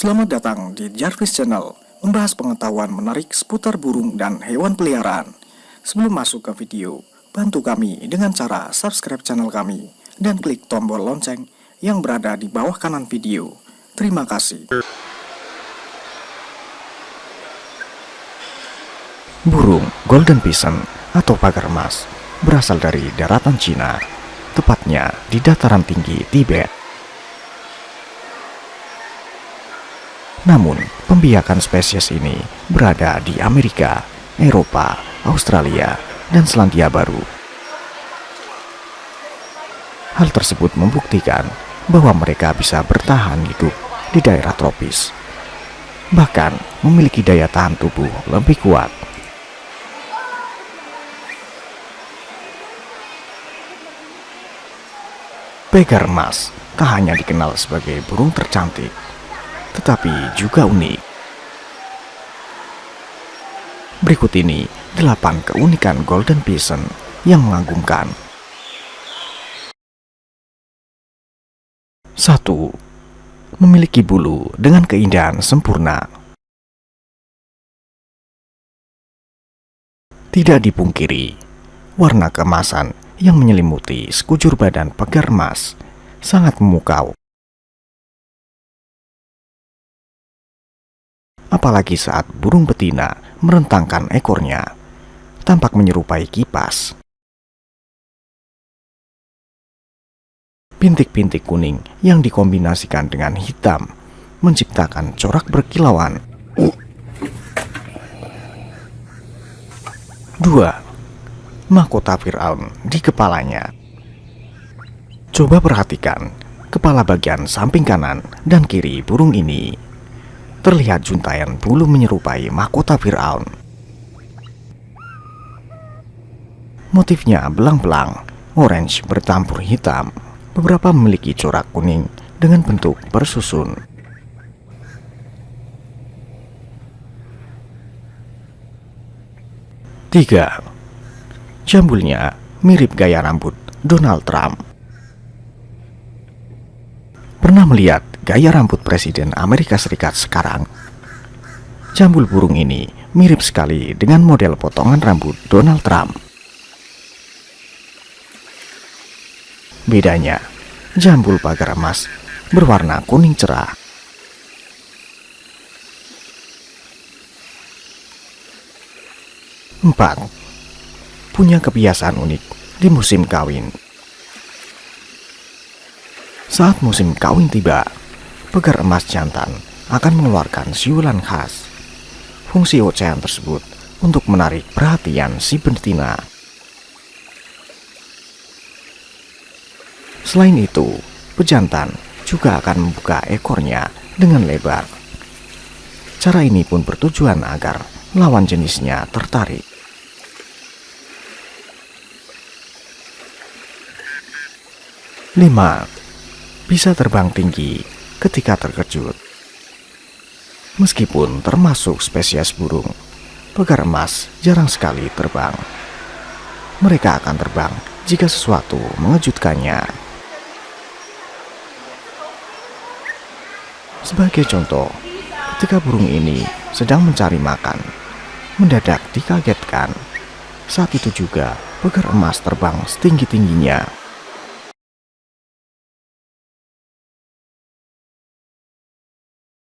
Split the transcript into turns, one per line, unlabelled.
Selamat datang di Jarvis Channel, membahas pengetahuan menarik seputar burung dan hewan peliharaan. Sebelum masuk ke video, bantu kami dengan cara subscribe channel kami dan klik tombol lonceng yang berada di bawah kanan video. Terima kasih. Burung Golden Pigeon atau pagar emas berasal dari daratan Cina, tepatnya di dataran tinggi Tibet. Namun, pembiakan spesies ini berada di Amerika, Eropa, Australia, dan Selandia Baru. Hal tersebut membuktikan bahwa mereka bisa bertahan hidup di daerah tropis, bahkan memiliki daya tahan tubuh lebih kuat. Pegar emas tak hanya dikenal sebagai burung tercantik, tetapi juga unik. Berikut ini 8 keunikan Golden Pigeon yang mengagumkan. 1. Memiliki bulu dengan keindahan sempurna. Tidak dipungkiri, warna kemasan yang menyelimuti sekujur badan pegar emas sangat memukau apalagi saat burung betina merentangkan ekornya, tampak menyerupai kipas. Pintik-pintik kuning yang dikombinasikan dengan hitam menciptakan corak berkilauan. 2. Mahkota Fir'aun di kepalanya Coba perhatikan kepala bagian samping kanan dan kiri burung ini terlihat juntayan bulu menyerupai mahkota Fir'aun. Motifnya belang-belang, orange bercampur hitam. Beberapa memiliki corak kuning dengan bentuk bersusun. Tiga, jambulnya mirip gaya rambut Donald Trump. Pernah melihat gaya rambut Presiden Amerika Serikat sekarang. Jambul burung ini mirip sekali dengan model potongan rambut Donald Trump. Bedanya, jambul pagar emas berwarna kuning cerah. Empat, punya kebiasaan unik di musim kawin. Saat musim kawin tiba, pegar emas jantan akan mengeluarkan siulan khas. Fungsi ocehan tersebut untuk menarik perhatian si betina. Selain itu, pejantan juga akan membuka ekornya dengan lebar. Cara ini pun bertujuan agar lawan jenisnya tertarik. Lima, bisa terbang tinggi ketika terkejut. Meskipun termasuk spesies burung, pegar emas jarang sekali terbang. Mereka akan terbang jika sesuatu mengejutkannya. Sebagai contoh, ketika burung ini sedang mencari makan, mendadak dikagetkan. Saat itu juga pegar emas terbang setinggi-tingginya